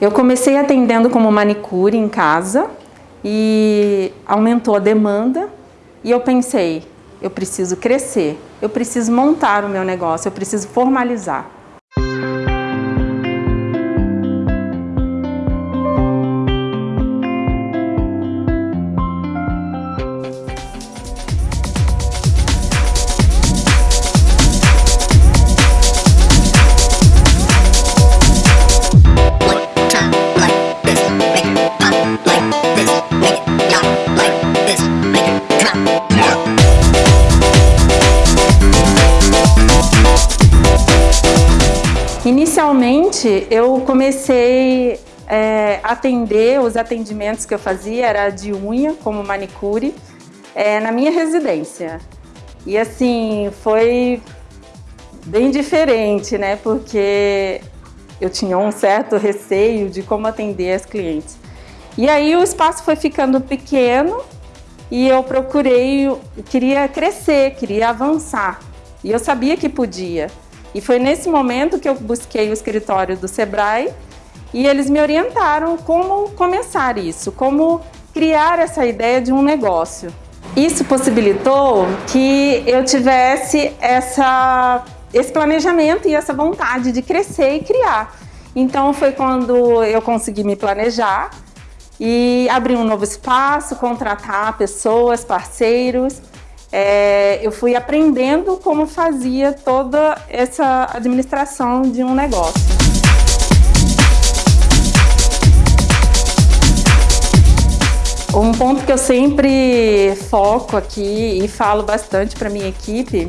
Eu comecei atendendo como manicure em casa e aumentou a demanda e eu pensei, eu preciso crescer, eu preciso montar o meu negócio, eu preciso formalizar. Inicialmente, eu comecei é, atender, os atendimentos que eu fazia era de unha, como manicure, é, na minha residência. E assim, foi bem diferente, né? Porque eu tinha um certo receio de como atender as clientes. E aí o espaço foi ficando pequeno e eu procurei, queria crescer, queria avançar. E eu sabia que podia. E foi nesse momento que eu busquei o escritório do Sebrae e eles me orientaram como começar isso, como criar essa ideia de um negócio. Isso possibilitou que eu tivesse essa, esse planejamento e essa vontade de crescer e criar. Então foi quando eu consegui me planejar e abrir um novo espaço, contratar pessoas, parceiros é, eu fui aprendendo como fazia toda essa administração de um negócio. Um ponto que eu sempre foco aqui e falo bastante para minha equipe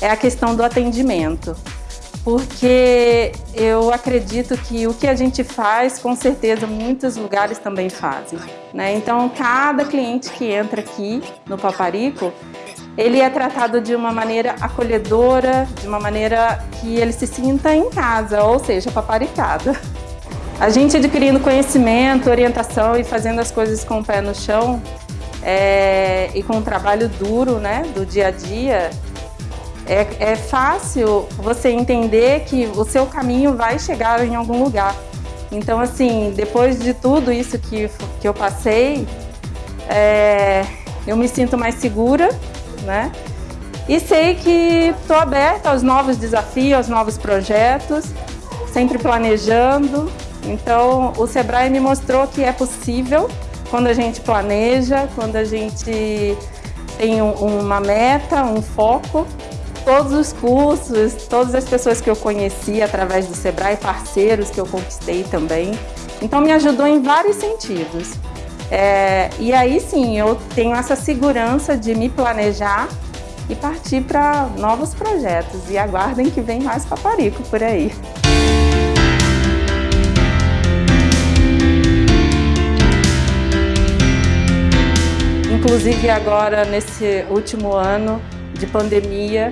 é a questão do atendimento. Porque eu acredito que o que a gente faz, com certeza, muitos lugares também fazem. Né? Então, cada cliente que entra aqui no Paparico, ele é tratado de uma maneira acolhedora, de uma maneira que ele se sinta em casa, ou seja, paparicado. A gente adquirindo conhecimento, orientação e fazendo as coisas com o pé no chão é, e com um trabalho duro né, do dia a dia, é, é fácil você entender que o seu caminho vai chegar em algum lugar. Então, assim, depois de tudo isso que, que eu passei, é, eu me sinto mais segura né? E sei que estou aberta aos novos desafios, aos novos projetos, sempre planejando. Então, o Sebrae me mostrou que é possível quando a gente planeja, quando a gente tem uma meta, um foco. Todos os cursos, todas as pessoas que eu conheci através do Sebrae, parceiros que eu conquistei também. Então, me ajudou em vários sentidos. É, e aí sim, eu tenho essa segurança de me planejar e partir para novos projetos. E aguardem que vem mais paparico por aí. Inclusive agora, nesse último ano de pandemia,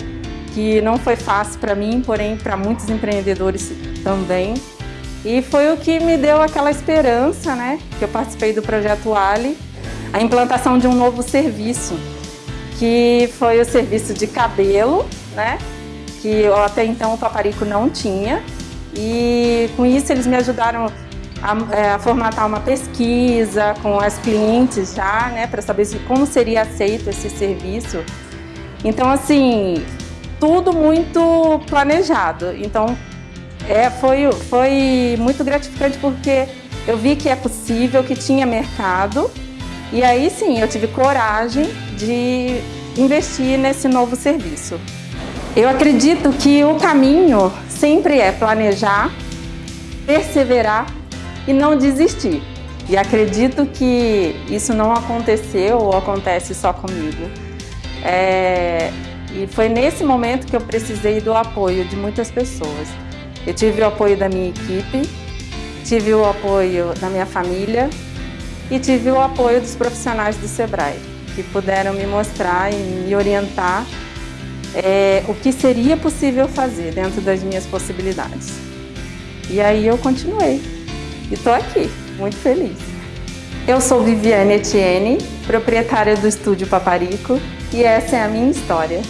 que não foi fácil para mim, porém para muitos empreendedores também, e foi o que me deu aquela esperança, né? Que eu participei do projeto Ali, a implantação de um novo serviço, que foi o serviço de cabelo, né? Que até então o Paparico não tinha. E com isso eles me ajudaram a, é, a formatar uma pesquisa com as clientes já, né? Para saber como seria aceito esse serviço. Então, assim, tudo muito planejado. Então, é, foi, foi muito gratificante porque eu vi que é possível, que tinha mercado e aí sim eu tive coragem de investir nesse novo serviço. Eu acredito que o caminho sempre é planejar, perseverar e não desistir. E acredito que isso não aconteceu ou acontece só comigo. É... E foi nesse momento que eu precisei do apoio de muitas pessoas. Eu tive o apoio da minha equipe, tive o apoio da minha família e tive o apoio dos profissionais do Sebrae, que puderam me mostrar e me orientar é, o que seria possível fazer dentro das minhas possibilidades. E aí eu continuei e estou aqui, muito feliz. Eu sou Viviane Etienne, proprietária do Estúdio Paparico e essa é a minha história.